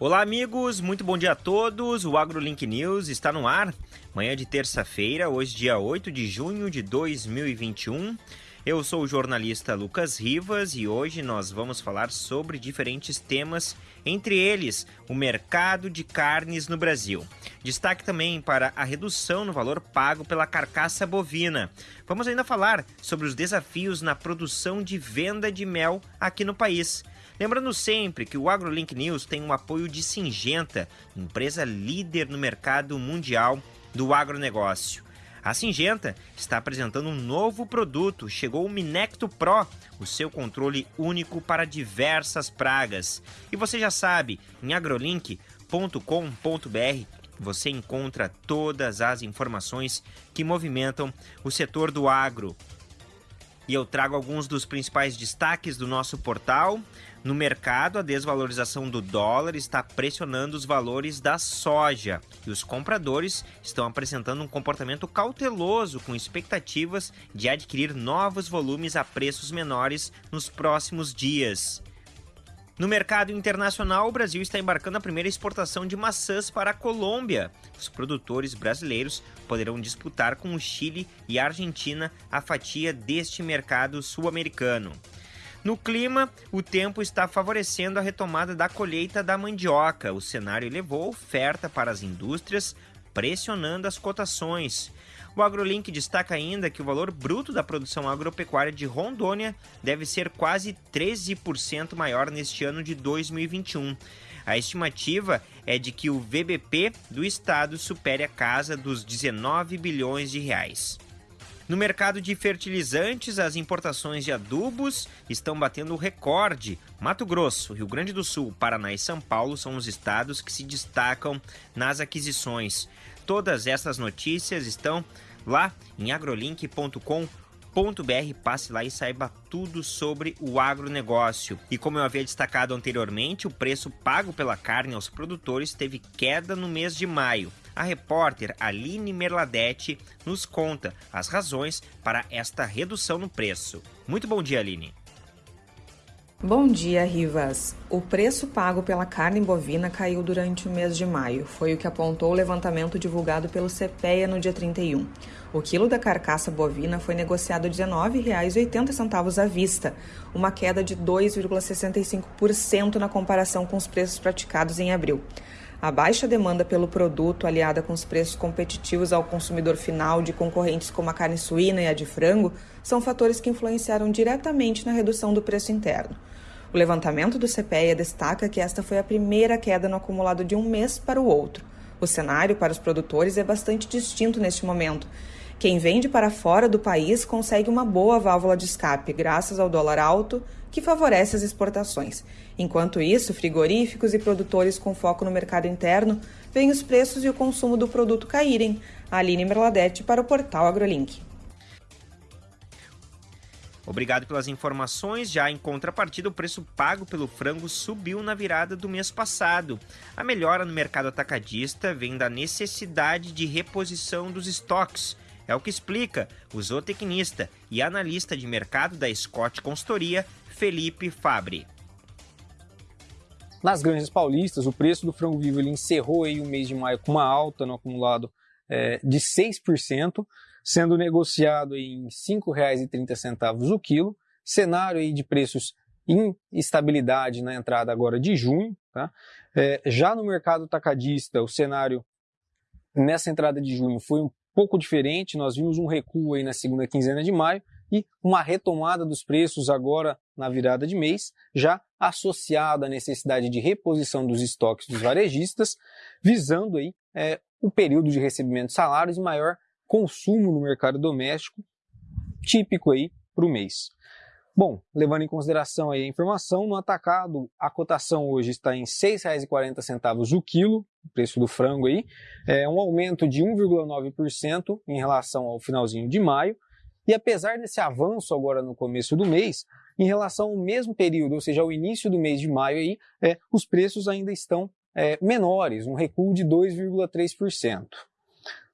Olá, amigos, muito bom dia a todos. O AgroLink News está no ar. Manhã de terça-feira, hoje, dia 8 de junho de 2021. Eu sou o jornalista Lucas Rivas e hoje nós vamos falar sobre diferentes temas, entre eles o mercado de carnes no Brasil. Destaque também para a redução no valor pago pela carcaça bovina. Vamos ainda falar sobre os desafios na produção de venda de mel aqui no país. Lembrando sempre que o AgroLink News tem o apoio de Singenta, empresa líder no mercado mundial do agronegócio. A Singenta está apresentando um novo produto, chegou o Minecto Pro, o seu controle único para diversas pragas. E você já sabe, em agrolink.com.br você encontra todas as informações que movimentam o setor do agro e eu trago alguns dos principais destaques do nosso portal. No mercado, a desvalorização do dólar está pressionando os valores da soja e os compradores estão apresentando um comportamento cauteloso com expectativas de adquirir novos volumes a preços menores nos próximos dias. No mercado internacional, o Brasil está embarcando a primeira exportação de maçãs para a Colômbia. Os produtores brasileiros poderão disputar com o Chile e a Argentina a fatia deste mercado sul-americano. No clima, o tempo está favorecendo a retomada da colheita da mandioca. O cenário elevou a oferta para as indústrias, pressionando as cotações. O AgroLink destaca ainda que o valor bruto da produção agropecuária de Rondônia deve ser quase 13% maior neste ano de 2021. A estimativa é de que o VBP do estado supere a casa dos 19 bilhões de reais. No mercado de fertilizantes, as importações de adubos estão batendo recorde. Mato Grosso, Rio Grande do Sul, Paraná e São Paulo são os estados que se destacam nas aquisições. Todas essas notícias estão lá em agrolink.com.br. Passe lá e saiba tudo sobre o agronegócio. E como eu havia destacado anteriormente, o preço pago pela carne aos produtores teve queda no mês de maio. A repórter Aline Merladete nos conta as razões para esta redução no preço. Muito bom dia, Aline. Bom dia, Rivas. O preço pago pela carne bovina caiu durante o mês de maio. Foi o que apontou o levantamento divulgado pelo CPEA no dia 31. O quilo da carcaça bovina foi negociado R$ 19,80 à vista, uma queda de 2,65% na comparação com os preços praticados em abril. A baixa demanda pelo produto, aliada com os preços competitivos ao consumidor final de concorrentes como a carne suína e a de frango, são fatores que influenciaram diretamente na redução do preço interno. O levantamento do CPEA destaca que esta foi a primeira queda no acumulado de um mês para o outro. O cenário para os produtores é bastante distinto neste momento. Quem vende para fora do país consegue uma boa válvula de escape, graças ao dólar alto, que favorece as exportações. Enquanto isso, frigoríficos e produtores com foco no mercado interno veem os preços e o consumo do produto caírem. Aline Merladete para o portal AgroLink. Obrigado pelas informações. Já em contrapartida, o preço pago pelo frango subiu na virada do mês passado. A melhora no mercado atacadista vem da necessidade de reposição dos estoques. É o que explica o zootecnista e analista de mercado da Scott Consultoria, Felipe Fabre. Nas granjas paulistas, o preço do frango vivo ele encerrou aí o mês de maio com uma alta no acumulado é, de 6%, sendo negociado em R$ 5,30 o quilo. Cenário aí de preços em estabilidade na entrada agora de junho. Tá? É, já no mercado tacadista, o cenário nessa entrada de junho foi um pouco diferente. Nós vimos um recuo aí na segunda quinzena de maio, e uma retomada dos preços agora na virada de mês, já associada à necessidade de reposição dos estoques dos varejistas, visando aí é, o período de recebimento de salários e maior consumo no mercado doméstico, típico aí para o mês. Bom, levando em consideração aí a informação, no atacado a cotação hoje está em R$ 6,40 o quilo, o preço do frango aí, é um aumento de 1,9% em relação ao finalzinho de maio, e apesar desse avanço agora no começo do mês, em relação ao mesmo período, ou seja, ao início do mês de maio, aí, é, os preços ainda estão é, menores, um recuo de 2,3%.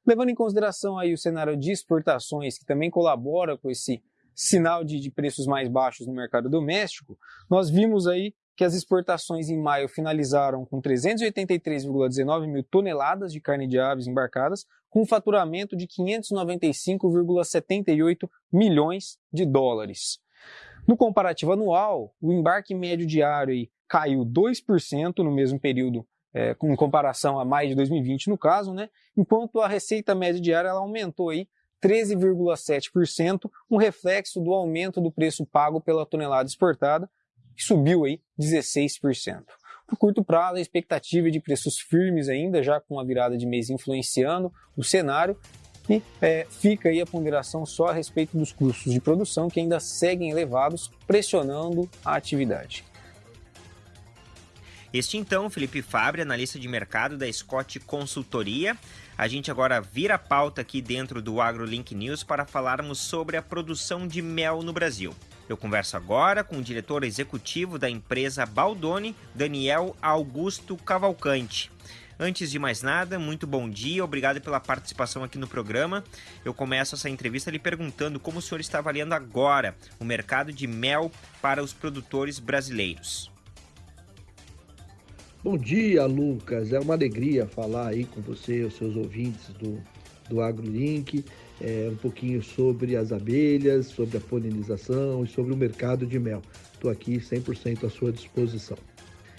Levando em consideração aí o cenário de exportações, que também colabora com esse sinal de, de preços mais baixos no mercado doméstico, nós vimos aí que as exportações em maio finalizaram com 383,19 mil toneladas de carne de aves embarcadas, com um faturamento de 595,78 milhões de dólares. No comparativo anual, o embarque médio diário caiu 2% no mesmo período, é, em comparação a mais de 2020 no caso, né? enquanto a receita média diária ela aumentou aí 13,7%, um reflexo do aumento do preço pago pela tonelada exportada, que subiu aí 16%. No curto prazo, a expectativa é de preços firmes ainda, já com a virada de mês influenciando o cenário, e é, fica aí a ponderação só a respeito dos custos de produção que ainda seguem elevados, pressionando a atividade. Este então, Felipe Fabre, analista de mercado da Scott Consultoria. A gente agora vira a pauta aqui dentro do AgroLink News para falarmos sobre a produção de mel no Brasil. Eu converso agora com o diretor executivo da empresa Baldoni, Daniel Augusto Cavalcante. Antes de mais nada, muito bom dia, obrigado pela participação aqui no programa. Eu começo essa entrevista lhe perguntando como o senhor está avaliando agora o mercado de mel para os produtores brasileiros. Bom dia, Lucas. É uma alegria falar aí com você, os seus ouvintes do, do AgroLink é, um pouquinho sobre as abelhas, sobre a polinização e sobre o mercado de mel. Estou aqui 100% à sua disposição.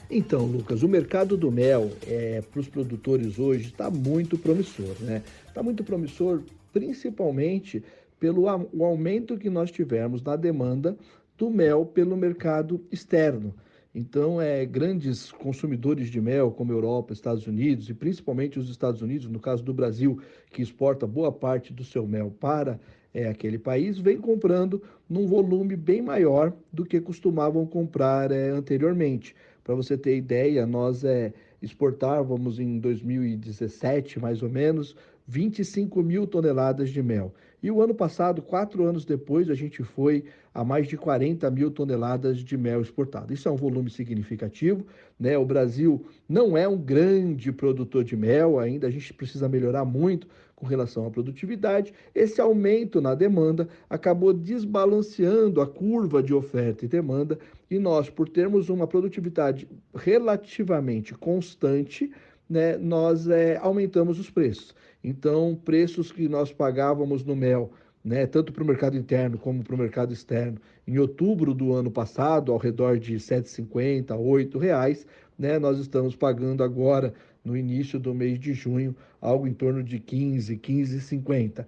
Então, Lucas, o mercado do mel é, para os produtores hoje está muito promissor, né? Está muito promissor principalmente pelo o aumento que nós tivemos na demanda do mel pelo mercado externo. Então, é, grandes consumidores de mel, como Europa, Estados Unidos, e principalmente os Estados Unidos, no caso do Brasil, que exporta boa parte do seu mel para é, aquele país, vem comprando num volume bem maior do que costumavam comprar é, anteriormente. Para você ter ideia, nós é, exportávamos em 2017, mais ou menos, 25 mil toneladas de mel. E o ano passado, quatro anos depois, a gente foi a mais de 40 mil toneladas de mel exportado. Isso é um volume significativo. Né? O Brasil não é um grande produtor de mel ainda, a gente precisa melhorar muito com relação à produtividade. Esse aumento na demanda acabou desbalanceando a curva de oferta e demanda, e nós, por termos uma produtividade relativamente constante, né, nós é, aumentamos os preços. Então, preços que nós pagávamos no mel, né, tanto para o mercado interno como para o mercado externo, em outubro do ano passado, ao redor de R$ 7,50, R$ reais, né, nós estamos pagando agora, no início do mês de junho, algo em torno de 15, 15,50.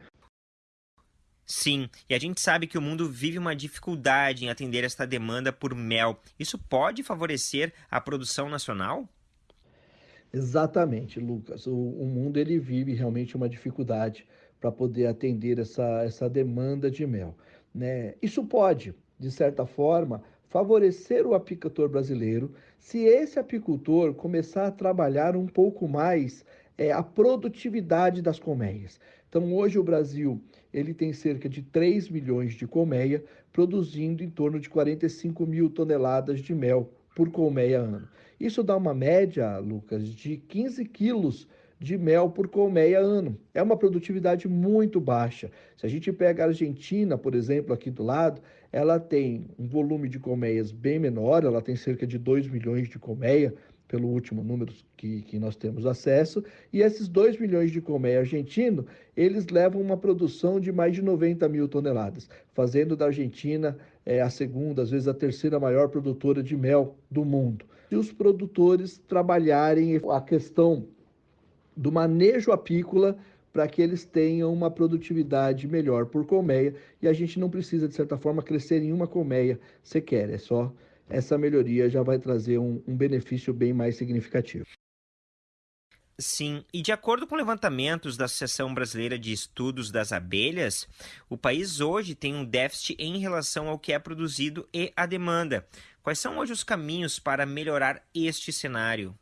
Sim, e a gente sabe que o mundo vive uma dificuldade em atender esta demanda por mel. Isso pode favorecer a produção nacional? Exatamente, Lucas. O, o mundo ele vive realmente uma dificuldade para poder atender essa, essa demanda de mel. Né? Isso pode, de certa forma, favorecer o apicultor brasileiro se esse apicultor começar a trabalhar um pouco mais é, a produtividade das colmeias. Então, hoje o Brasil ele tem cerca de 3 milhões de colmeia, produzindo em torno de 45 mil toneladas de mel por colmeia ano. Isso dá uma média, Lucas, de 15 quilos de mel por colmeia ano. É uma produtividade muito baixa. Se a gente pega a Argentina, por exemplo, aqui do lado, ela tem um volume de colmeias bem menor, ela tem cerca de 2 milhões de colmeia, pelo último número que, que nós temos acesso, e esses 2 milhões de colmeia argentino, eles levam uma produção de mais de 90 mil toneladas, fazendo da Argentina é, a segunda, às vezes a terceira maior produtora de mel do mundo. Se os produtores trabalharem a questão do manejo apícola para que eles tenham uma produtividade melhor por colmeia e a gente não precisa, de certa forma, crescer em uma colmeia sequer, é só essa melhoria já vai trazer um, um benefício bem mais significativo. Sim, e de acordo com levantamentos da Associação Brasileira de Estudos das Abelhas, o país hoje tem um déficit em relação ao que é produzido e a demanda. Quais são hoje os caminhos para melhorar este cenário?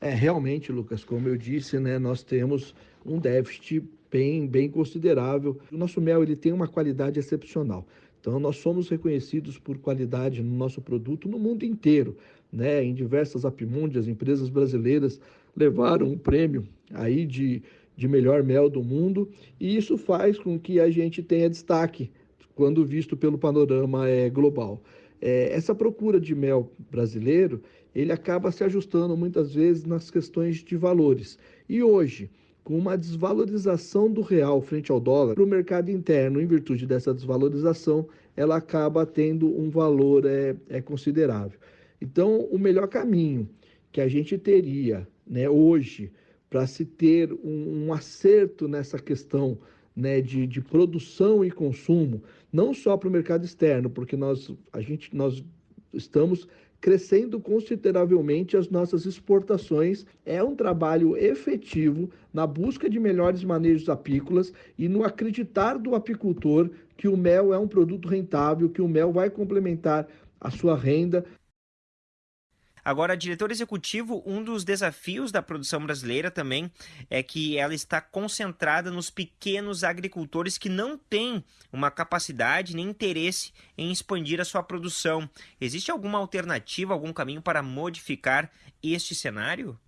É, realmente, Lucas, como eu disse, né, nós temos um déficit bem, bem considerável. O nosso mel ele tem uma qualidade excepcional. Então, nós somos reconhecidos por qualidade no nosso produto no mundo inteiro. Né? Em diversas apimúndias, empresas brasileiras levaram um prêmio aí de, de melhor mel do mundo, e isso faz com que a gente tenha destaque quando visto pelo panorama é, global. é, essa procura de mel brasileiro, ele acaba se ajustando muitas vezes nas questões de valores. E hoje, com uma desvalorização do real frente ao dólar, para o mercado interno, em virtude dessa desvalorização, ela acaba tendo um valor é, é considerável. Então, o melhor caminho que a gente teria né, hoje para se ter um, um, acerto nessa questão né, de, de produção e consumo, não só para o mercado externo, porque nós, a gente, nós estamos crescendo consideravelmente as nossas exportações. É um trabalho efetivo na busca de melhores manejos apícolas e no acreditar do apicultor que o mel é um produto rentável, que o mel vai complementar a sua renda. Agora, diretor executivo, um dos desafios da produção brasileira também é que ela está concentrada nos pequenos agricultores que não têm uma capacidade nem interesse em expandir a sua produção. Existe alguma alternativa, algum caminho para modificar este cenário?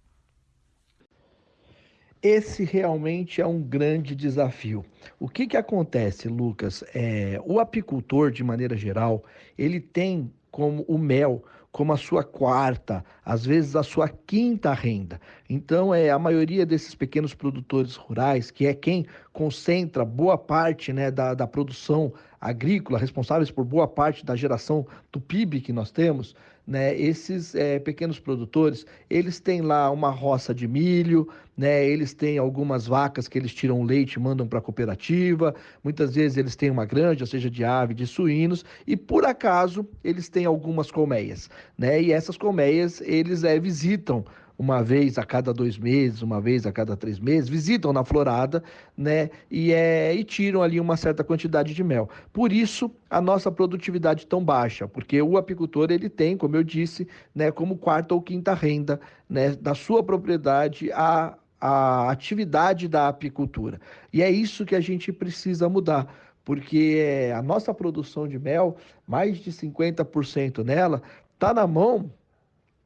Esse realmente é um grande desafio. O que, que acontece, Lucas? É, o apicultor, de maneira geral, ele tem como o mel como a sua quarta, às vezes a sua quinta renda. Então, é a maioria desses pequenos produtores rurais, que é quem concentra boa parte né, da, da produção agrícola, responsáveis por boa parte da geração do PIB que nós temos, né, esses é, pequenos produtores, eles têm lá uma roça de milho, né, eles têm algumas vacas que eles tiram leite e mandam para a cooperativa, muitas vezes eles têm uma granja, seja de ave, de suínos, e por acaso eles têm algumas colmeias, né, e essas colmeias eles é, visitam uma vez a cada dois meses, uma vez a cada três meses, visitam na florada, né, e, é, e tiram ali uma certa quantidade de mel. Por isso, a nossa produtividade tão baixa, porque o apicultor, ele tem, como eu disse, né, como quarta ou quinta renda, né, da sua propriedade a, a atividade da apicultura. E é isso que a gente precisa mudar, porque a nossa produção de mel, mais de 50% nela, está na mão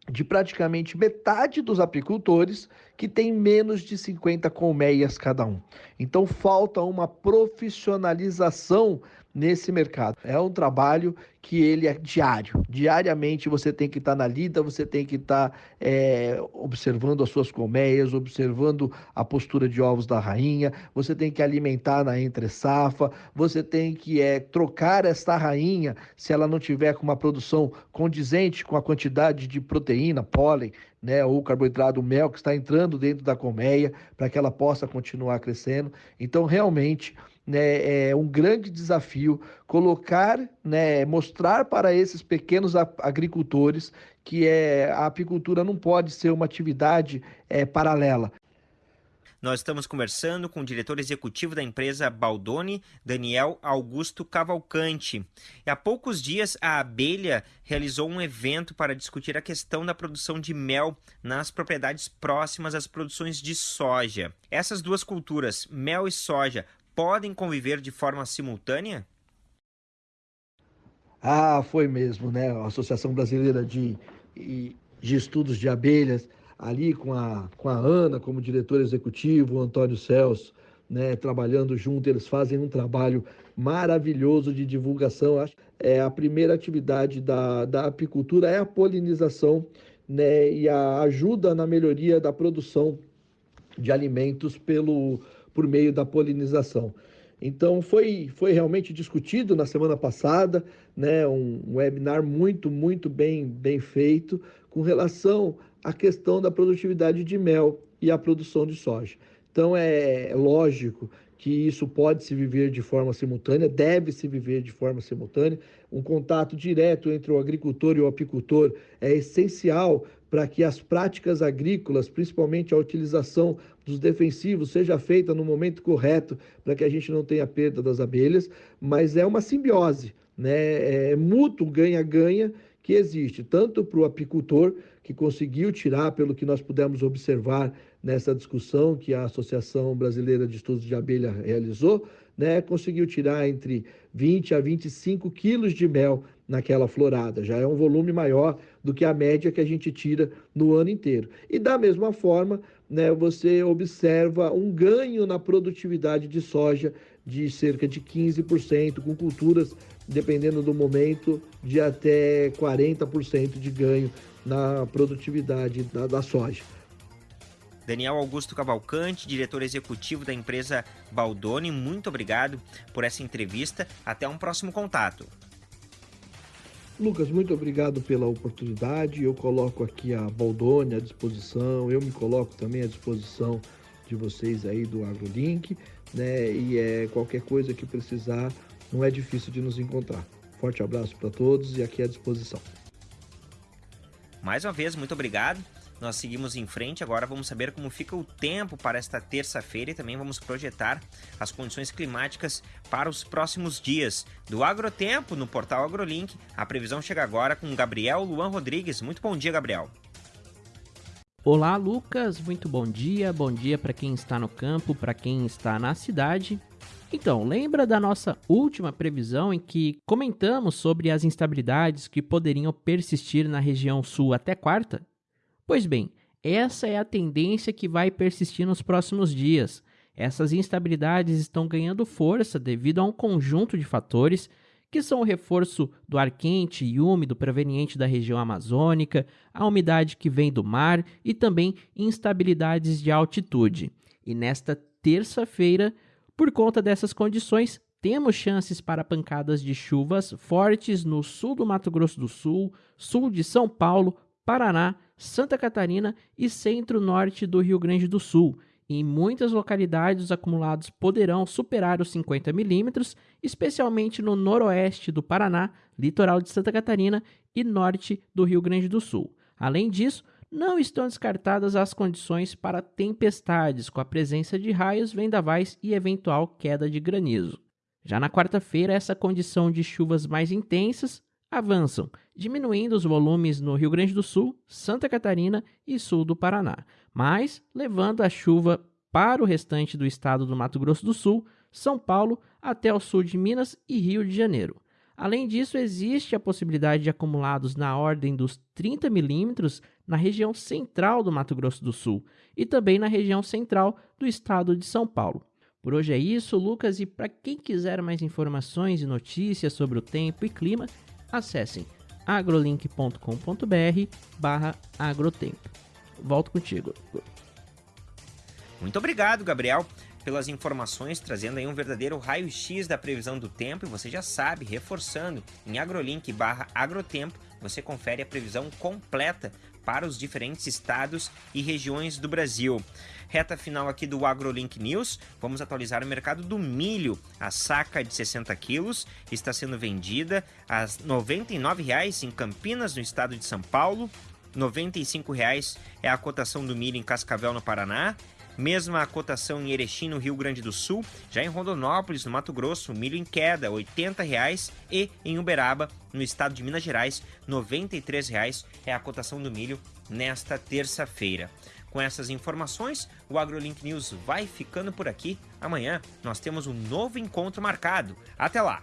de praticamente metade dos apicultores que tem menos de 50 colmeias cada um. Então falta uma profissionalização nesse mercado. É um trabalho que ele é diário. Diariamente você tem que estar na lida, você tem que estar é, observando as suas colmeias, observando a postura de ovos da rainha, você tem que alimentar na entre-safa, você tem que é, trocar esta rainha se ela não tiver com uma produção condizente com a quantidade de proteína, pólen, né, ou carboidrato, mel que está entrando dentro da colmeia para que ela possa continuar crescendo. Então, realmente, né, é um grande desafio colocar, né, mostrar para esses pequenos agricultores que é, a apicultura não pode ser uma atividade é, paralela. Nós estamos conversando com o diretor executivo da empresa Baldoni, Daniel Augusto Cavalcante. E há poucos dias, a Abelha realizou um evento para discutir a questão da produção de mel nas propriedades próximas às produções de soja. Essas duas culturas, mel e soja, podem conviver de forma simultânea? Ah, foi mesmo, né? A Associação Brasileira de, de Estudos de Abelhas, ali com a, com a Ana como diretor executivo, o Antônio Celso, né, trabalhando junto, eles fazem um trabalho maravilhoso de divulgação. É a primeira atividade da, da apicultura é a polinização, né, e a ajuda na melhoria da produção de alimentos pelo por meio da polinização. Então foi, foi realmente discutido na semana passada, né, um, um webinar muito, muito bem, bem feito com relação à questão da produtividade de mel e a produção de soja. Então é, é lógico que isso pode se viver de forma simultânea, deve se viver de forma simultânea. Um contato direto entre o agricultor e o apicultor é essencial para que as práticas agrícolas, principalmente a utilização dos defensivos, seja feita no momento correto, para que a gente não tenha perda das abelhas, mas é uma simbiose, né? É mútuo ganha-ganha que existe, tanto para o apicultor, que conseguiu tirar, pelo que nós pudemos observar nessa discussão que a Associação Brasileira de Estudos de Abelha realizou, né, conseguiu tirar entre 20 a 25 quilos de mel naquela florada. Já é um volume maior do que a média que a gente tira no ano inteiro. E da mesma forma, né, você observa um ganho na produtividade de soja de cerca de 15%, com culturas dependendo do momento, de até 40% de ganho na produtividade da, da soja. Daniel Augusto Cavalcante, diretor executivo da empresa Baldoni, muito obrigado por essa entrevista. Até um próximo contato. Lucas, muito obrigado pela oportunidade. Eu coloco aqui a Baldoni à disposição, eu me coloco também à disposição de vocês aí do AgroLink, né? E é qualquer coisa que precisar, não é difícil de nos encontrar. Forte abraço para todos e aqui à disposição. Mais uma vez, muito obrigado. Nós seguimos em frente, agora vamos saber como fica o tempo para esta terça-feira e também vamos projetar as condições climáticas para os próximos dias. Do Agrotempo, no portal AgroLink, a previsão chega agora com Gabriel Luan Rodrigues. Muito bom dia, Gabriel. Olá, Lucas. Muito bom dia. Bom dia para quem está no campo, para quem está na cidade. Então, lembra da nossa última previsão em que comentamos sobre as instabilidades que poderiam persistir na região sul até quarta? Pois bem, essa é a tendência que vai persistir nos próximos dias. Essas instabilidades estão ganhando força devido a um conjunto de fatores que são o reforço do ar quente e úmido proveniente da região amazônica, a umidade que vem do mar e também instabilidades de altitude. E nesta terça-feira, por conta dessas condições, temos chances para pancadas de chuvas fortes no sul do Mato Grosso do Sul, sul de São Paulo, Paraná, Santa Catarina e centro-norte do Rio Grande do Sul. Em muitas localidades, os acumulados poderão superar os 50 milímetros, especialmente no noroeste do Paraná, litoral de Santa Catarina e norte do Rio Grande do Sul. Além disso, não estão descartadas as condições para tempestades, com a presença de raios, vendavais e eventual queda de granizo. Já na quarta-feira, essa condição de chuvas mais intensas avançam, diminuindo os volumes no Rio Grande do Sul, Santa Catarina e sul do Paraná, mas levando a chuva para o restante do estado do Mato Grosso do Sul, São Paulo, até o sul de Minas e Rio de Janeiro. Além disso, existe a possibilidade de acumulados na ordem dos 30 milímetros na região central do Mato Grosso do Sul e também na região central do estado de São Paulo. Por hoje é isso, Lucas, e para quem quiser mais informações e notícias sobre o tempo e clima, acessem agrolink.com.br barra agrotempo. Volto contigo. Muito obrigado, Gabriel, pelas informações, trazendo aí um verdadeiro raio-x da previsão do tempo. E você já sabe, reforçando, em agrolink barra agrotempo, você confere a previsão completa para os diferentes estados e regiões do Brasil. Reta final aqui do AgroLink News, vamos atualizar o mercado do milho. A saca de 60 quilos está sendo vendida a R$ 99,00 em Campinas, no estado de São Paulo. R$ 95,00 é a cotação do milho em Cascavel, no Paraná. Mesma cotação em Erechim, no Rio Grande do Sul. Já em Rondonópolis, no Mato Grosso, milho em queda, R$ 80,00. E em Uberaba, no estado de Minas Gerais, R$ 93,00 é a cotação do milho nesta terça-feira. Com essas informações, o AgroLink News vai ficando por aqui. Amanhã nós temos um novo encontro marcado. Até lá!